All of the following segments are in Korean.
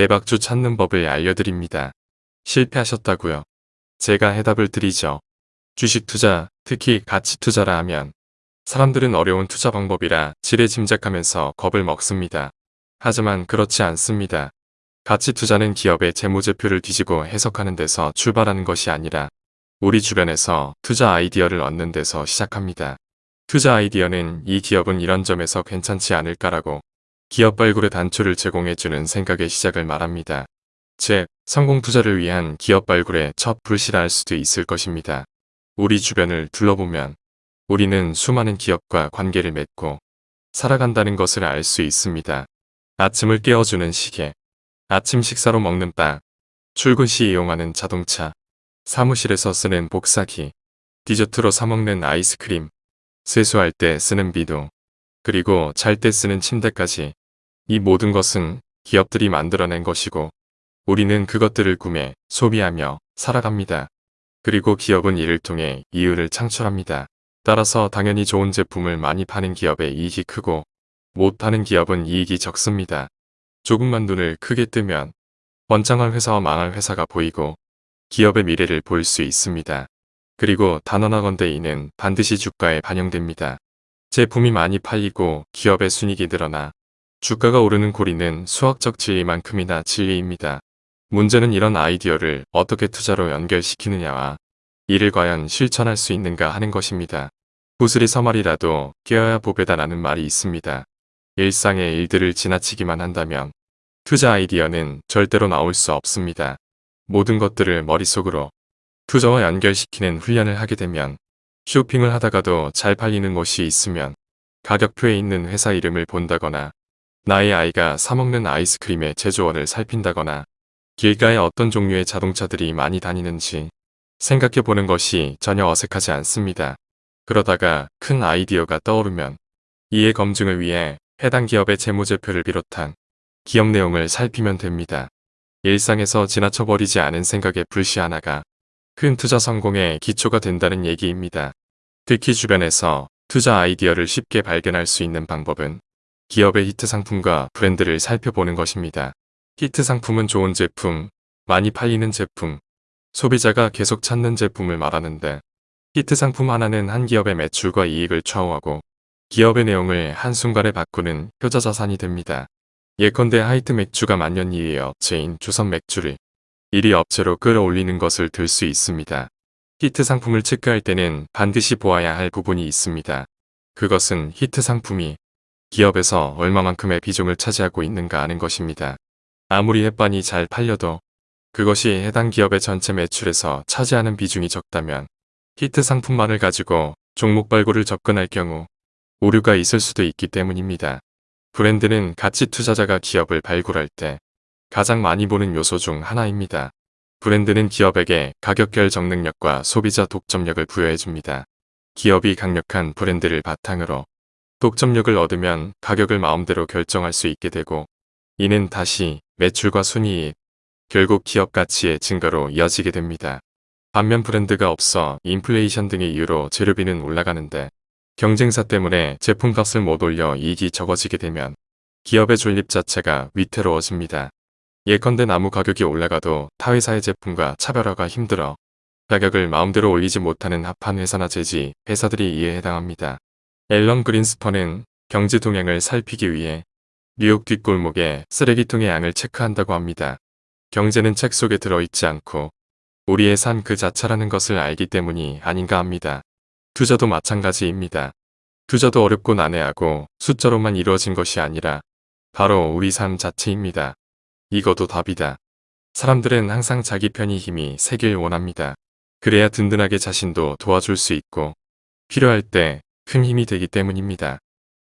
대박주 찾는 법을 알려드립니다. 실패하셨다고요? 제가 해답을 드리죠. 주식 투자, 특히 가치 투자라 하면 사람들은 어려운 투자 방법이라 지레 짐작하면서 겁을 먹습니다. 하지만 그렇지 않습니다. 가치 투자는 기업의 재무제표를 뒤지고 해석하는 데서 출발하는 것이 아니라 우리 주변에서 투자 아이디어를 얻는 데서 시작합니다. 투자 아이디어는 이 기업은 이런 점에서 괜찮지 않을까라고 기업 발굴의 단초를 제공해주는 생각의 시작을 말합니다. 즉, 성공 투자를 위한 기업 발굴의 첫 불씨라 할 수도 있을 것입니다. 우리 주변을 둘러보면 우리는 수많은 기업과 관계를 맺고 살아간다는 것을 알 수 있습니다. 아침을 깨워주는 시계, 아침 식사로 먹는 빵, 출근 시 이용하는 자동차, 사무실에서 쓰는 복사기, 디저트로 사먹는 아이스크림, 세수할 때 쓰는 비도, 그리고 잘 때 쓰는 침대까지 이 모든 것은 기업들이 만들어낸 것이고 우리는 그것들을 구매, 소비하며 살아갑니다. 그리고 기업은 이를 통해 이윤을 창출합니다. 따라서 당연히 좋은 제품을 많이 파는 기업의 이익이 크고 못 파는 기업은 이익이 적습니다. 조금만 눈을 크게 뜨면 번창할 회사와 망할 회사가 보이고 기업의 미래를 볼 수 있습니다. 그리고 단언하건대 이는 반드시 주가에 반영됩니다. 제품이 많이 팔리고 기업의 순익이 늘어나 주가가 오르는 고리는 수학적 진리만큼이나 진리입니다. 문제는 이런 아이디어를 어떻게 투자로 연결시키느냐와 이를 과연 실천할 수 있는가 하는 것입니다. 구슬이 서말이라도 깨어야 보배다라는 말이 있습니다. 일상의 일들을 지나치기만 한다면 투자 아이디어는 절대로 나올 수 없습니다. 모든 것들을 머릿속으로 투자와 연결시키는 훈련을 하게 되면 쇼핑을 하다가도 잘 팔리는 곳이 있으면 가격표에 있는 회사 이름을 본다거나 나의 아이가 사먹는 아이스크림의 제조원을 살핀다거나 길가에 어떤 종류의 자동차들이 많이 다니는지 생각해 보는 것이 전혀 어색하지 않습니다. 그러다가 큰 아이디어가 떠오르면 이해 검증을 위해 해당 기업의 재무제표를 비롯한 기업 내용을 살피면 됩니다. 일상에서 지나쳐버리지 않은 생각의 불씨 하나가 큰 투자 성공의 기초가 된다는 얘기입니다. 특히 주변에서 투자 아이디어를 쉽게 발견할 수 있는 방법은 기업의 히트 상품과 브랜드를 살펴보는 것입니다. 히트 상품은 좋은 제품, 많이 팔리는 제품, 소비자가 계속 찾는 제품을 말하는데 히트 상품 하나는 한 기업의 매출과 이익을 좌우하고 기업의 내용을 한순간에 바꾸는 효자자산이 됩니다. 예컨대 하이트 맥주가 만년 2위 업체인 조선 맥주를 1위 업체로 끌어올리는 것을 들 수 있습니다. 히트 상품을 체크할 때는 반드시 보아야 할 부분이 있습니다. 그것은 히트 상품이 기업에서 얼마만큼의 비중을 차지하고 있는가 하는 것입니다. 아무리 햇반이 잘 팔려도 그것이 해당 기업의 전체 매출에서 차지하는 비중이 적다면 히트 상품만을 가지고 종목 발굴을 접근할 경우 오류가 있을 수도 있기 때문입니다. 브랜드는 가치 투자자가 기업을 발굴할 때 가장 많이 보는 요소 중 하나입니다. 브랜드는 기업에게 가격 결정 능력과 소비자 독점력을 부여해줍니다. 기업이 강력한 브랜드를 바탕으로 독점력을 얻으면 가격을 마음대로 결정할 수 있게 되고 이는 다시 매출과 순이익, 결국 기업 가치의 증가로 이어지게 됩니다. 반면 브랜드가 없어 인플레이션 등의 이유로 재료비는 올라가는데 경쟁사 때문에 제품값을 못 올려 이익이 적어지게 되면 기업의 존립 자체가 위태로워집니다. 예컨대 나무 가격이 올라가도 타 회사의 제품과 차별화가 힘들어 가격을 마음대로 올리지 못하는 합한 회사나 재지 회사들이 이에 해당합니다. 앨런 그린스퍼는 경제 동향을 살피기 위해 뉴욕 뒷골목에 쓰레기통의 양을 체크한다고 합니다. 경제는 책 속에 들어있지 않고 우리의 삶 그 자체라는 것을 알기 때문이 아닌가 합니다. 투자도 마찬가지입니다. 투자도 어렵고 난해하고 숫자로만 이루어진 것이 아니라 바로 우리 삶 자체입니다. 이것도 답이다. 사람들은 항상 자기 편이 힘이 세길 원합니다. 그래야 든든하게 자신도 도와줄 수 있고 필요할 때 큰 힘이 되기 때문입니다.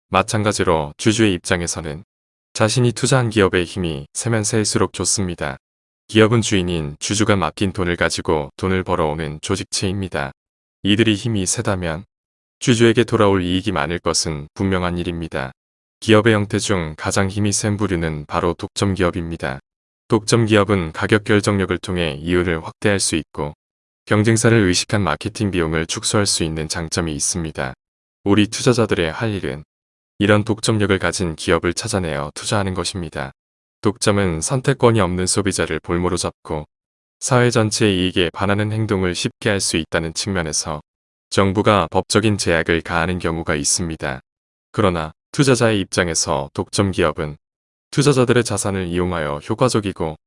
마찬가지로 주주의 입장에서는 자신이 투자한 기업의 힘이 세면 세일수록 좋습니다. 기업은 주인인 주주가 맡긴 돈을 가지고 돈을 벌어오는 조직체입니다. 이들이 힘이 세다면 주주에게 돌아올 이익이 많을 것은 분명한 일입니다. 기업의 형태 중 가장 힘이 센 부류는 바로 독점기업입니다. 독점기업은 가격 결정력을 통해 이윤을 확대할 수 있고 경쟁사를 의식한 마케팅 비용을 축소할 수 있는 장점이 있습니다. 우리 투자자들의 할 일은 이런 독점력을 가진 기업을 찾아내어 투자하는 것입니다. 독점은 선택권이 없는 소비자를 볼모로 잡고 사회 전체의 이익에 반하는 행동을 쉽게 할 수 있다는 측면에서 정부가 법적인 제약을 가하는 경우가 있습니다. 그러나 투자자의 입장에서 독점 기업은 투자자들의 자산을 이용하여 효과적이고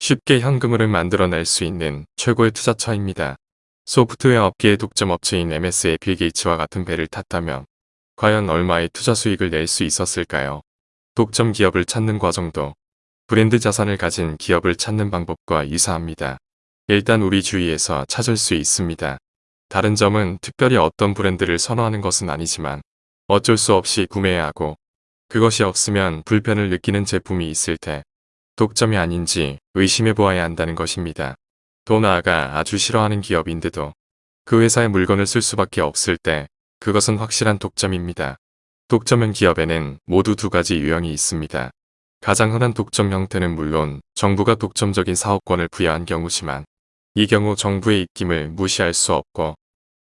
쉽게 현금을 만들어낼 수 있는 최고의 투자처입니다. 소프트웨어 업계의 독점 업체인 MS의 빌 게이츠와 같은 배를 탔다면 과연 얼마의 투자 수익을 낼 수 있었을까요? 독점 기업을 찾는 과정도 브랜드 자산을 가진 기업을 찾는 방법과 유사합니다. 일단 우리 주위에서 찾을 수 있습니다. 다른 점은 특별히 어떤 브랜드를 선호하는 것은 아니지만 어쩔 수 없이 구매해야 하고 그것이 없으면 불편을 느끼는 제품이 있을 때 독점이 아닌지 의심해 보아야 한다는 것입니다. 또 나아가 아주 싫어하는 기업인데도 그 회사의 물건을 쓸 수밖에 없을 때 그것은 확실한 독점입니다. 독점형 기업에는 모두 두 가지 유형이 있습니다. 가장 흔한 독점 형태는 물론 정부가 독점적인 사업권을 부여한 경우지만 이 경우 정부의 입김을 무시할 수 없고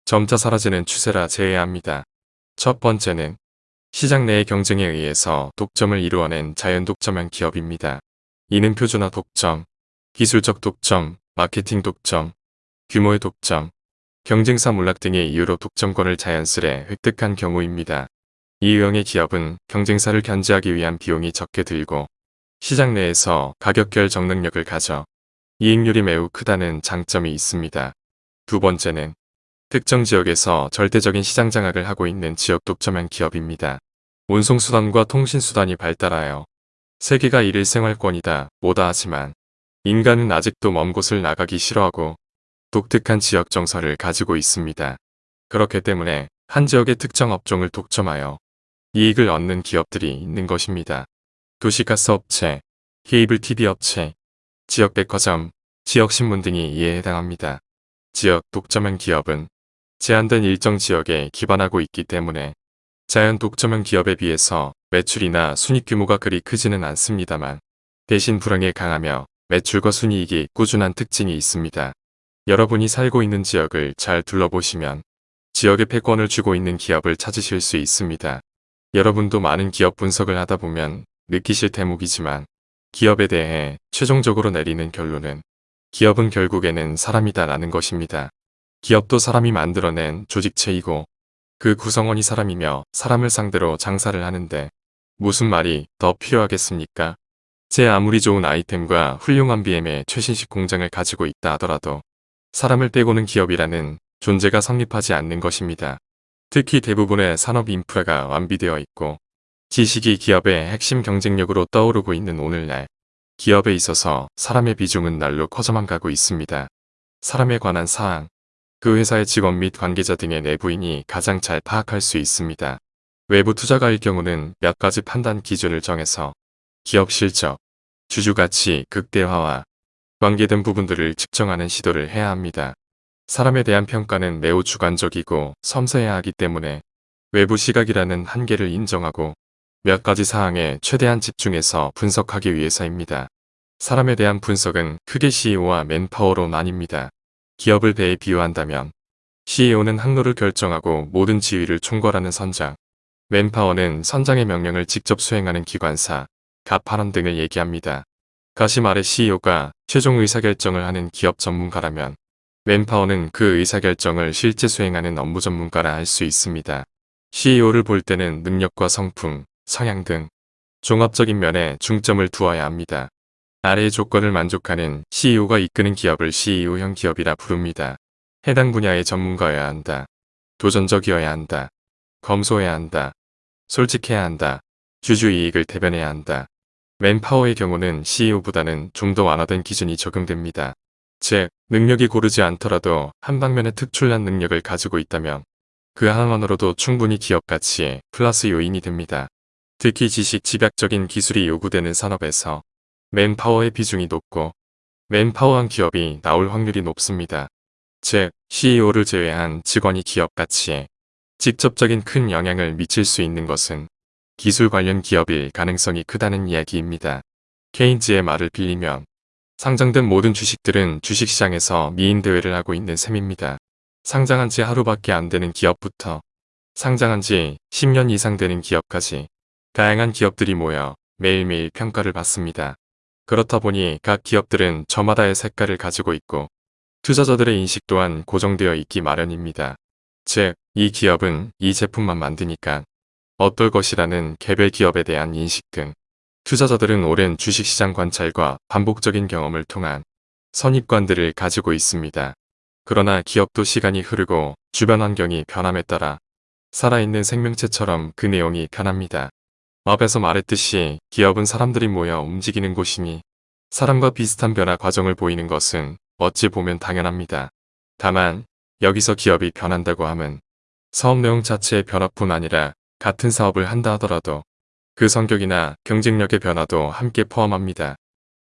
점차 사라지는 추세라 제외합니다. 첫 번째는 시장 내의 경쟁에 의해서 독점을 이루어낸 자연 독점형 기업입니다. 이는 표준화 독점, 기술적 독점, 마케팅 독점, 규모의 독점, 경쟁사 몰락 등의 이유로 독점권을 자연스레 획득한 경우입니다. 이 유형의 기업은 경쟁사를 견제하기 위한 비용이 적게 들고 시장 내에서 가격 결정 능력을 가져 이익률이 매우 크다는 장점이 있습니다. 두 번째는 특정 지역에서 절대적인 시장 장악을 하고 있는 지역 독점형 기업입니다. 운송수단과 통신수단이 발달하여 세계가 이를 생활권이다 뭐다 하지만 인간은 아직도 먼 곳을 나가기 싫어하고 독특한 지역 정서를 가지고 있습니다. 그렇기 때문에 한 지역의 특정 업종을 독점하여 이익을 얻는 기업들이 있는 것입니다. 도시가스 업체, 케이블 TV 업체, 지역 백화점, 지역 신문 등이 이에 해당합니다. 지역 독점형 기업은 제한된 일정 지역에 기반하고 있기 때문에 자연 독점형 기업에 비해서 매출이나 순익 규모가 그리 크지는 않습니다만 대신 불황에 강하며 매출과 순이익이 꾸준한 특징이 있습니다. 여러분이 살고 있는 지역을 잘 둘러보시면 지역의 패권을 주고 있는 기업을 찾으실 수 있습니다. 여러분도 많은 기업 분석을 하다 보면 느끼실 대목이지만 기업에 대해 최종적으로 내리는 결론은 기업은 결국에는 사람이다 라는 것입니다. 기업도 사람이 만들어낸 조직체이고 그 구성원이 사람이며 사람을 상대로 장사를 하는데 무슨 말이 더 필요하겠습니까? 제 아무리 좋은 아이템과 훌륭한 BM의 최신식 공장을 가지고 있다 하더라도 사람을 빼고는 기업이라는 존재가 성립하지 않는 것입니다. 특히 대부분의 산업 인프라가 완비되어 있고 지식이 기업의 핵심 경쟁력으로 떠오르고 있는 오늘날 기업에 있어서 사람의 비중은 날로 커져만 가고 있습니다. 사람에 관한 사항, 그 회사의 직원 및 관계자 등의 내부인이 가장 잘 파악할 수 있습니다. 외부 투자가일 경우는 몇 가지 판단 기준을 정해서 기업 실적, 주주 가치 극대화와 관계 등 부분들을 측정하는 시도를 해야 합니다. 사람에 대한 평가는 매우 주관적이고 섬세해야 하기 때문에 외부 시각이라는 한계를 인정하고 몇 가지 사항에 최대한 집중해서 분석하기 위해서입니다. 사람에 대한 분석은 크게 CEO와 맨파워로 나뉩니다. 기업을 배에 비유한다면 CEO는 항로를 결정하고 모든 지위를 총괄하는 선장, 맨파워는 선장의 명령을 직접 수행하는 기관사, 가판원 등을 얘기합니다. 다시 말해 CEO가 최종 의사결정을 하는 기업 전문가라면 맨파워는 그 의사결정을 실제 수행하는 업무 전문가라 할 수 있습니다. CEO를 볼 때는 능력과 성품, 성향 등 종합적인 면에 중점을 두어야 합니다. 아래의 조건을 만족하는 CEO가 이끄는 기업을 CEO형 기업이라 부릅니다. 해당 분야의 전문가여야 한다. 도전적이어야 한다. 검소해야 한다. 솔직해야 한다. 주주 이익을 대변해야 한다. 맨파워의 경우는 CEO보다는 좀 더 완화된 기준이 적용됩니다. 즉, 능력이 고르지 않더라도 한 방면의 특출난 능력을 가지고 있다면 그 하나만으로도 충분히 기업 가치에 플러스 요인이 됩니다. 특히 지식 집약적인 기술이 요구되는 산업에서 맨파워의 비중이 높고 맨파워한 기업이 나올 확률이 높습니다. 즉, CEO를 제외한 직원이 기업 가치에 직접적인 큰 영향을 미칠 수 있는 것은 기술 관련 기업일 가능성이 크다는 이야기입니다. 케인즈의 말을 빌리면 상장된 모든 주식들은 주식시장에서 미인 대회를 하고 있는 셈입니다. 상장한 지 하루밖에 안 되는 기업부터 상장한 지 10년 이상 되는 기업까지 다양한 기업들이 모여 매일매일 평가를 받습니다. 그렇다 보니 각 기업들은 저마다의 색깔을 가지고 있고 투자자들의 인식 또한 고정되어 있기 마련입니다. 즉, 이 기업은 이 제품만 만드니까 어떨 것이라는 개별 기업에 대한 인식 등 투자자들은 오랜 주식시장 관찰과 반복적인 경험을 통한 선입관들을 가지고 있습니다. 그러나 기업도 시간이 흐르고 주변 환경이 변함에 따라 살아있는 생명체처럼 그 내용이 변합니다. 앞에서 말했듯이 기업은 사람들이 모여 움직이는 곳이니 사람과 비슷한 변화 과정을 보이는 것은 어찌 보면 당연합니다. 다만 여기서 기업이 변한다고 함은 사업 내용 자체의 변화뿐 아니라 같은 사업을 한다 하더라도 그 성격이나 경쟁력의 변화도 함께 포함합니다.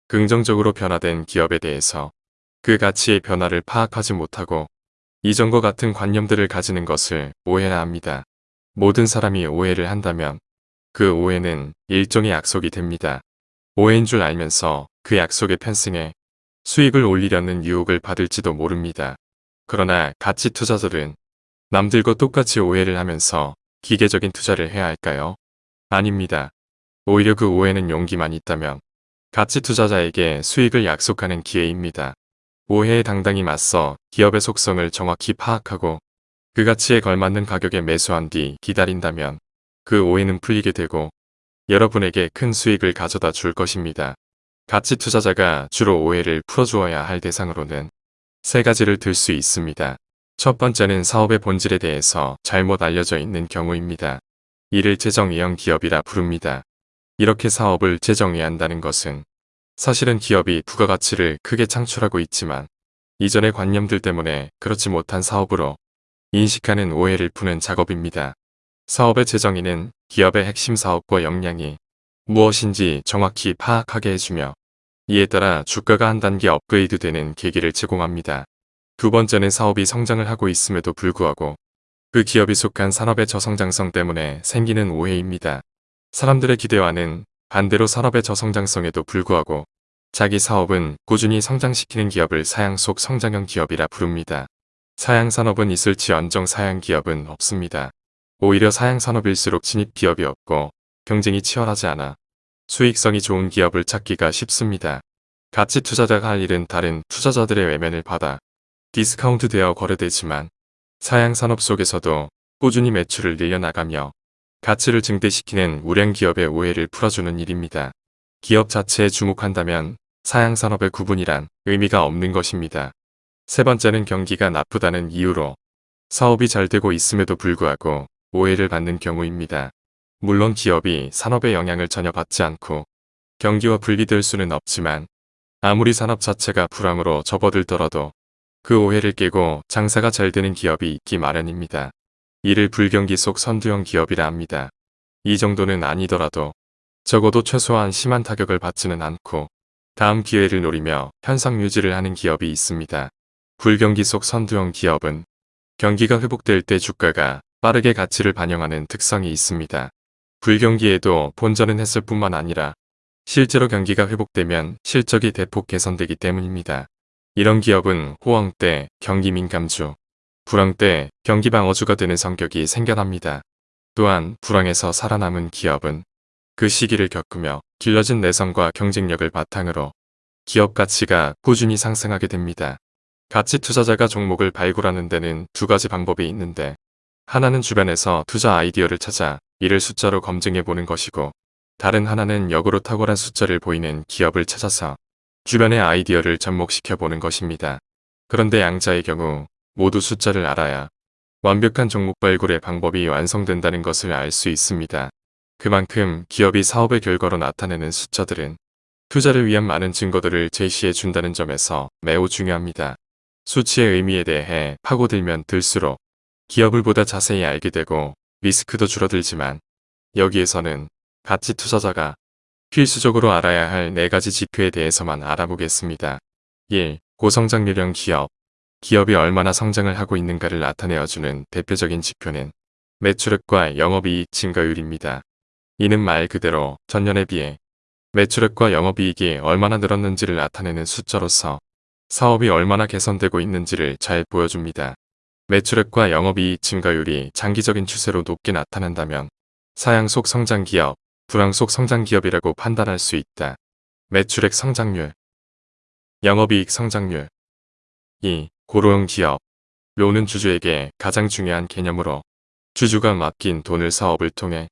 긍정적으로 변화된 기업에 대해서 그 가치의 변화를 파악하지 못하고 이전과 같은 관념들을 가지는 것을 오해라 합니다. 모든 사람이 오해를 한다면 그 오해는 일종의 약속이 됩니다. 오해인 줄 알면서 그 약속에 편승해 수익을 올리려는 유혹을 받을지도 모릅니다. 그러나 가치 투자들은 남들과 똑같이 오해를 하면서 기계적인 투자를 해야 할까요? 아닙니다. 오히려 그 오해는 용기만 있다면 가치 투자자에게 수익을 약속하는 기회입니다. 오해에 당당히 맞서 기업의 속성을 정확히 파악하고 그 가치에 걸맞는 가격에 매수한 뒤 기다린다면 그 오해는 풀리게 되고 여러분에게 큰 수익을 가져다 줄 것입니다. 가치 투자자가 주로 오해를 풀어주어야 할 대상으로는 세 가지를 들 수 있습니다. 첫 번째는 사업의 본질에 대해서 잘못 알려져 있는 경우입니다. 이를 재정의형 기업이라 부릅니다. 이렇게 사업을 재정의한다는 것은 사실은 기업이 부가가치를 크게 창출하고 있지만 이전의 관념들 때문에 그렇지 못한 사업으로 인식하는 오해를 푸는 작업입니다. 사업의 재정의는 기업의 핵심 사업과 역량이 무엇인지 정확히 파악하게 해주며 이에 따라 주가가 한 단계 업그레이드 되는 계기를 제공합니다. 두 번째는 사업이 성장을 하고 있음에도 불구하고 그 기업이 속한 산업의 저성장성 때문에 생기는 오해입니다. 사람들의 기대와는 반대로 산업의 저성장성에도 불구하고 자기 사업은 꾸준히 성장시키는 기업을 사양 속 성장형 기업이라 부릅니다. 사양산업은 있을지언정 사양기업은 없습니다. 오히려 사양산업일수록 진입기업이 없고 경쟁이 치열하지 않아 수익성이 좋은 기업을 찾기가 쉽습니다. 가치 투자자가 할 일은 다른 투자자들의 외면을 받아 디스카운트 되어 거래되지만 사양산업 속에서도 꾸준히 매출을 늘려나가며 가치를 증대시키는 우량 기업의 오해를 풀어주는 일입니다. 기업 자체에 주목한다면 사양산업의 구분이란 의미가 없는 것입니다. 세 번째는 경기가 나쁘다는 이유로 사업이 잘 되고 있음에도 불구하고 오해를 받는 경우입니다. 물론 기업이 산업의 영향을 전혀 받지 않고 경기와 분리될 수는 없지만 아무리 산업 자체가 불황으로 접어들더라도 그 오해를 깨고 장사가 잘 되는 기업이 있기 마련입니다. 이를 불경기 속 선두형 기업이라 합니다. 이 정도는 아니더라도 적어도 최소한 심한 타격을 받지는 않고 다음 기회를 노리며 현상 유지를 하는 기업이 있습니다. 불경기 속 선두형 기업은 경기가 회복될 때 주가가 빠르게 가치를 반영하는 특성이 있습니다. 불경기에도 본전은 했을 뿐만 아니라 실제로 경기가 회복되면 실적이 대폭 개선되기 때문입니다. 이런 기업은 호황 때 경기 민감주, 불황 때 경기 방어주가 되는 성격이 생겨납니다. 또한 불황에서 살아남은 기업은 그 시기를 겪으며 길러진 내성과 경쟁력을 바탕으로 기업 가치가 꾸준히 상승하게 됩니다. 가치 투자자가 종목을 발굴하는 데는 두 가지 방법이 있는데 하나는 주변에서 투자 아이디어를 찾아 이를 숫자로 검증해 보는 것이고 다른 하나는 역으로 탁월한 숫자를 보이는 기업을 찾아서 주변의 아이디어를 접목시켜 보는 것입니다. 그런데 양자의 경우 모두 숫자를 알아야 완벽한 종목 발굴의 방법이 완성된다는 것을 알 수 있습니다. 그만큼 기업이 사업의 결과로 나타내는 숫자들은 투자를 위한 많은 증거들을 제시해 준다는 점에서 매우 중요합니다. 수치의 의미에 대해 파고들면 들수록 기업을 보다 자세히 알게 되고 리스크도 줄어들지만 여기에서는 가치 투자자가 필수적으로 알아야 할네 가지 지표에 대해서만 알아보겠습니다. 1. 고성장률형 기업 기업이 얼마나 성장을 하고 있는가를 나타내어주는 대표적인 지표는 매출액과 영업이익 증가율입니다. 이는 말 그대로 전년에 비해 매출액과 영업이익이 얼마나 늘었는지를 나타내는 숫자로서 사업이 얼마나 개선되고 있는지를 잘 보여줍니다. 매출액과 영업이익 증가율이 장기적인 추세로 높게 나타난다면 사양 속 성장기업, 불황 속 성장 기업이라고 판단할 수 있다. 매출액 성장률, 영업이익 성장률 2. 고로형 기업 료는 주주에게 가장 중요한 개념으로 주주가 맡긴 돈을 사업을 통해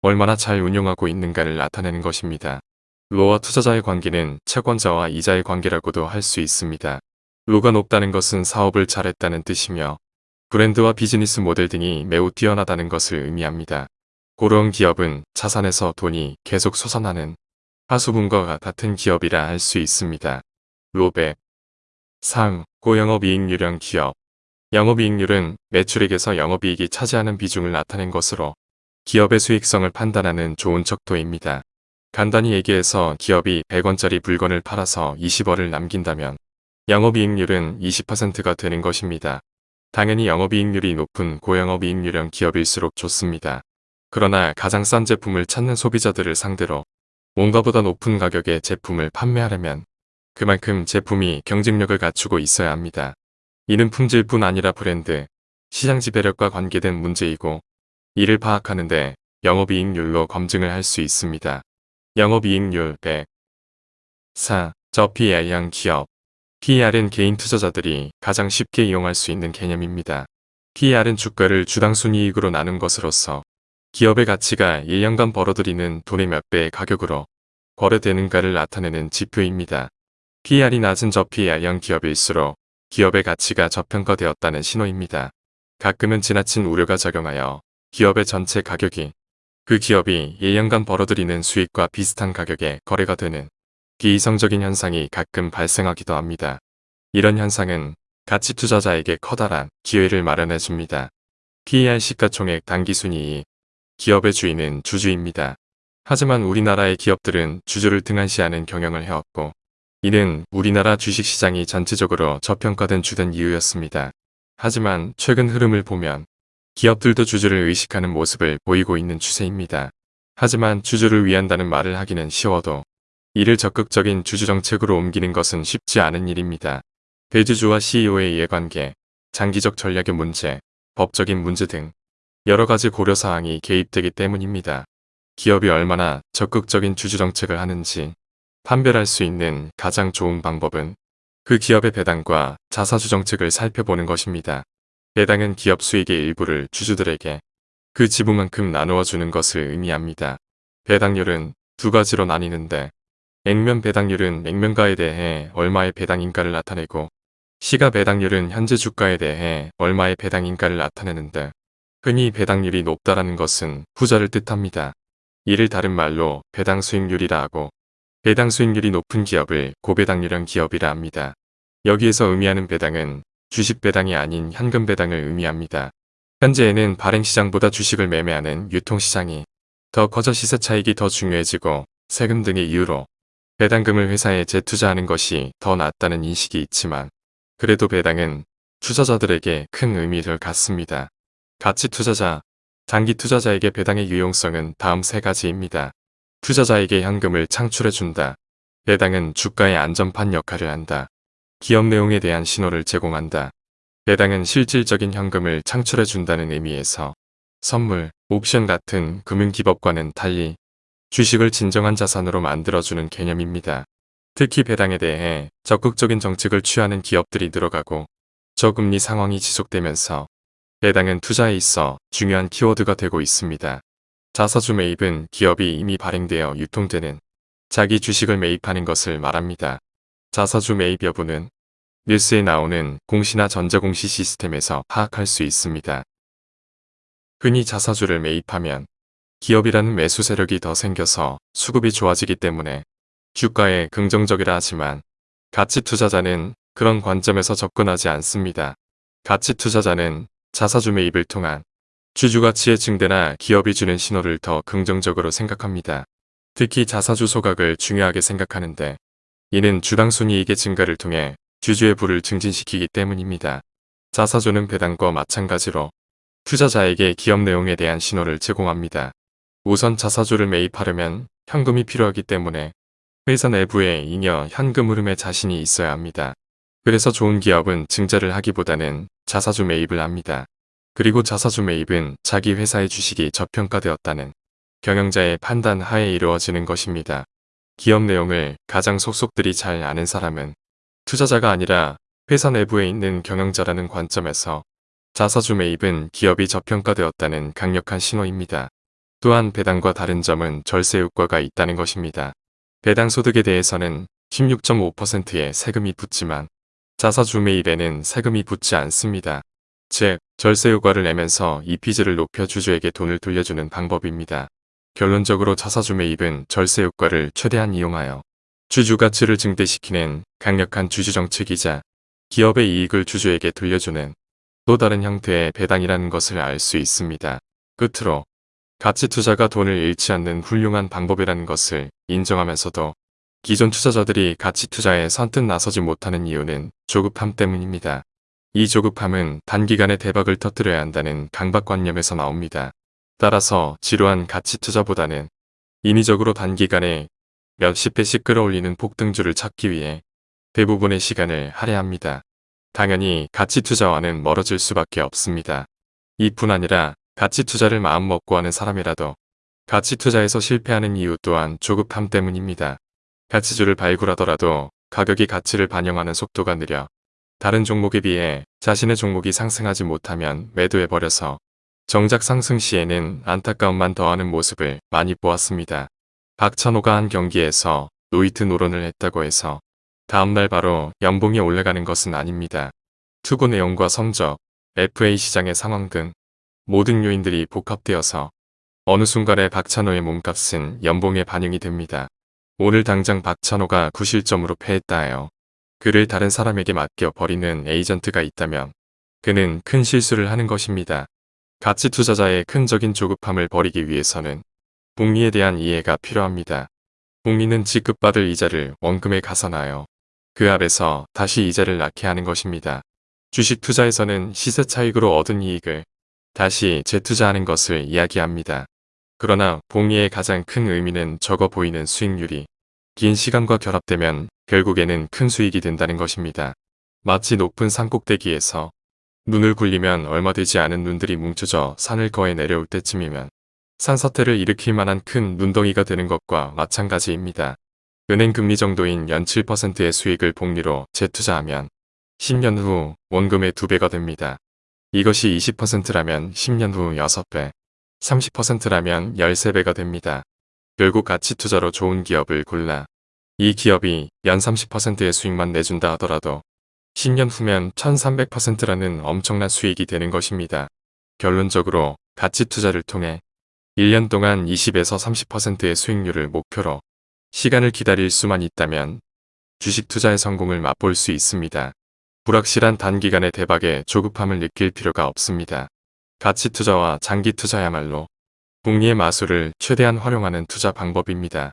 얼마나 잘 운용하고 있는가를 나타내는 것입니다. 로와 투자자의 관계는 채권자와 이자의 관계라고도 할 수 있습니다. 로가 높다는 것은 사업을 잘했다는 뜻이며 브랜드와 비즈니스 모델 등이 매우 뛰어나다는 것을 의미합니다. 고로형 기업은 자산에서 돈이 계속 솟아나는 하수분과 같은 기업이라 할 수 있습니다. 로백 상, 고영업이익률형 기업 영업이익률은 매출액에서 영업이익이 차지하는 비중을 나타낸 것으로 기업의 수익성을 판단하는 좋은 척도입니다. 간단히 얘기해서 기업이 100원짜리 물건을 팔아서 20원을 남긴다면 영업이익률은 20%가 되는 것입니다. 당연히 영업이익률이 높은 고영업이익률형 기업일수록 좋습니다. 그러나 가장 싼 제품을 찾는 소비자들을 상대로 뭔가보다 높은 가격의 제품을 판매하려면 그만큼 제품이 경쟁력을 갖추고 있어야 합니다. 이는 품질뿐 아니라 브랜드, 시장 지배력과 관계된 문제이고 이를 파악하는데 영업이익률로 검증을 할 수 있습니다. 영업이익률 100 4. 저 PR형 기업 PR은 개인 투자자들이 가장 쉽게 이용할 수 있는 개념입니다. PR은 주가를 주당 순이익으로 나눈 것으로서 기업의 가치가 1년간 벌어들이는 돈의 몇 배의 가격으로 거래되는가를 나타내는 지표입니다. PR이 낮은 저 PR형 기업일수록 기업의 가치가 저평가되었다는 신호입니다. 가끔은 지나친 우려가 작용하여 기업의 전체 가격이 그 기업이 1년간 벌어들이는 수익과 비슷한 가격에 거래가 되는 비이성적인 현상이 가끔 발생하기도 합니다. 이런 현상은 가치 투자자에게 커다란 기회를 마련해 줍니다. PER 시가총액 단기순이익 기업의 주인은 주주입니다. 하지만 우리나라의 기업들은 주주를 등한시하는 경영을 해왔고 이는 우리나라 주식시장이 전체적으로 저평가된 주된 이유였습니다. 하지만 최근 흐름을 보면 기업들도 주주를 의식하는 모습을 보이고 있는 추세입니다. 하지만 주주를 위한다는 말을 하기는 쉬워도 이를 적극적인 주주 정책으로 옮기는 것은 쉽지 않은 일입니다. 대주주와 CEO의 이해관계, 장기적 전략의 문제, 법적인 문제 등 여러 가지 고려사항이 개입되기 때문입니다. 기업이 얼마나 적극적인 주주 정책을 하는지 판별할 수 있는 가장 좋은 방법은 그 기업의 배당과 자사주 정책을 살펴보는 것입니다. 배당은 기업 수익의 일부를 주주들에게 그 지분만큼 나누어 주는 것을 의미합니다. 배당률은 두 가지로 나뉘는데 액면 배당률은 액면가에 대해 얼마의 배당인가를 나타내고 시가 배당률은 현재 주가에 대해 얼마의 배당인가를 나타내는데 흔히 배당률이 높다라는 것은 후자를 뜻합니다. 이를 다른 말로 배당 수익률이라 하고 배당 수익률이 높은 기업을 고배당률형 기업이라 합니다. 여기에서 의미하는 배당은 주식 배당이 아닌 현금 배당을 의미합니다. 현재에는 발행시장보다 주식을 매매하는 유통시장이 더 커져 시세 차익이 더 중요해지고 세금 등의 이유로 배당금을 회사에 재투자하는 것이 더 낫다는 인식이 있지만 그래도 배당은 투자자들에게 큰 의미를 갖습니다. 가치 투자자, 장기 투자자에게 배당의 유용성은 다음 세 가지입니다. 투자자에게 현금을 창출해준다. 배당은 주가의 안전판 역할을 한다. 기업 내용에 대한 신호를 제공한다. 배당은 실질적인 현금을 창출해준다는 의미에서 선물, 옵션 같은 금융기법과는 달리 주식을 진정한 자산으로 만들어주는 개념입니다. 특히 배당에 대해 적극적인 정책을 취하는 기업들이 늘어가고 저금리 상황이 지속되면서 배당은 투자에 있어 중요한 키워드가 되고 있습니다. 자사주 매입은 기업이 이미 발행되어 유통되는 자기 주식을 매입하는 것을 말합니다. 자사주 매입 여부는 뉴스에 나오는 공시나 전자공시 시스템에서 파악할 수 있습니다. 흔히 자사주를 매입하면 기업이라는 매수 세력이 더 생겨서 수급이 좋아지기 때문에 주가에 긍정적이라 하지만 가치 투자자는 그런 관점에서 접근하지 않습니다. 가치 투자자는 자사주 매 입을 통한 주주 가치의 증대나 기업이 주는 신호를 더 긍정적으로 생각합니다. 특히 자사주 소각을 중요하게 생각하는데 이는 주당 순이익의 증가를 통해 주주의 부를 증진시키기 때문입니다. 자사주는 배당과 마찬가지로 투자자에게 기업 내용에 대한 신호를 제공합니다. 우선 자사주를 매입하려면 현금이 필요하기 때문에 회사 내부에 잉여 현금 흐름에 자신이 있어야 합니다. 그래서 좋은 기업은 증자를 하기보다는 자사주 매입을 합니다. 그리고 자사주 매입은 자기 회사의 주식이 저평가되었다는 경영자의 판단 하에 이루어지는 것입니다. 기업 내용을 가장 속속들이 잘 아는 사람은 투자자가 아니라 회사 내부에 있는 경영자라는 관점에서 자사주 매입은 기업이 저평가되었다는 강력한 신호입니다. 또한 배당과 다른 점은 절세 효과가 있다는 것입니다. 배당 소득에 대해서는 16.5%의 세금이 붙지만 자사주 매입에는 세금이 붙지 않습니다. 즉, 절세 효과를 내면서 EPG를 높여 주주에게 돈을 돌려주는 방법입니다. 결론적으로 자사주 매입은 절세 효과를 최대한 이용하여 주주 가치를 증대시키는 강력한 주주 정책이자 기업의 이익을 주주에게 돌려주는 또 다른 형태의 배당이라는 것을 알 수 있습니다. 끝으로 가치 투자가 돈을 잃지 않는 훌륭한 방법이라는 것을 인정하면서도 기존 투자자들이 가치 투자에 선뜻 나서지 못하는 이유는 조급함 때문입니다. 이 조급함은 단기간에 대박을 터뜨려야 한다는 강박관념에서 나옵니다. 따라서 지루한 가치 투자보다는 인위적으로 단기간에 몇십 배씩 끌어올리는 폭등주를 찾기 위해 대부분의 시간을 할애합니다. 당연히 가치 투자와는 멀어질 수밖에 없습니다. 이뿐 아니라 가치 투자를 마음먹고 하는 사람이라도 가치 투자에서 실패하는 이유 또한 조급함 때문입니다. 가치주를 발굴하더라도 가격이 가치를 반영하는 속도가 느려 다른 종목에 비해 자신의 종목이 상승하지 못하면 매도해버려서 정작 상승 시에는 안타까움만 더하는 모습을 많이 보았습니다. 박찬호가 한 경기에서 노이트 노론을 했다고 해서 다음날 바로 연봉이 올라가는 것은 아닙니다. 투구 내용과 성적, FA 시장의 상황 등 모든 요인들이 복합되어서 어느 순간에 박찬호의 몸값은 연봉에 반영이 됩니다. 오늘 당장 박찬호가 9실점으로 패했다 해요. 그를 다른 사람에게 맡겨 버리는 에이전트가 있다면 그는 큰 실수를 하는 것입니다. 가치 투자자의 큰적인 조급함을 버리기 위해서는 복리에 대한 이해가 필요합니다. 복리는 지급받을 이자를 원금에 가산하여 그 앞에서 다시 이자를 낳게 하는 것입니다. 주식 투자에서는 시세 차익으로 얻은 이익을 다시 재투자하는 것을 이야기합니다. 그러나 복리의 가장 큰 의미는 적어 보이는 수익률이 긴 시간과 결합되면 결국에는 큰 수익이 된다는 것입니다. 마치 높은 산꼭대기에서 눈을 굴리면 얼마 되지 않은 눈들이 뭉쳐져 산을 거해 내려올 때쯤이면 산사태를 일으킬 만한 큰 눈덩이가 되는 것과 마찬가지입니다. 은행 금리 정도인 연 7%의 수익을 복리로 재투자하면 10년 후 원금의 2배가 됩니다. 이것이 20%라면 10년 후 6배, 30%라면 13배가 됩니다. 결국 가치 투자로 좋은 기업을 골라 이 기업이 연 30%의 수익만 내준다 하더라도 10년 후면 1300%라는 엄청난 수익이 되는 것입니다. 결론적으로 가치 투자를 통해 1년 동안 20에서 30%의 수익률을 목표로 시간을 기다릴 수만 있다면 주식 투자의 성공을 맛볼 수 있습니다. 불확실한 단기간의 대박에 조급함을 느낄 필요가 없습니다. 가치 투자와 장기 투자야말로 복리의 마술을 최대한 활용하는 투자 방법입니다.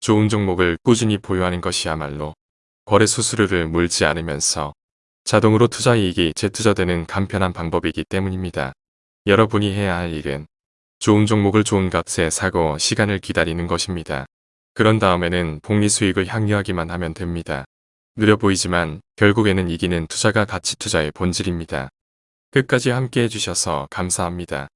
좋은 종목을 꾸준히 보유하는 것이야말로 거래 수수료를 물지 않으면서 자동으로 투자 이익이 재투자되는 간편한 방법이기 때문입니다. 여러분이 해야 할 일은 좋은 종목을 좋은 값에 사고 시간을 기다리는 것입니다. 그런 다음에는 복리 수익을 향유하기만 하면 됩니다. 느려 보이지만 결국에는 이기는 투자가 가치 투자의 본질입니다. 끝까지 함께 해주셔서 감사합니다.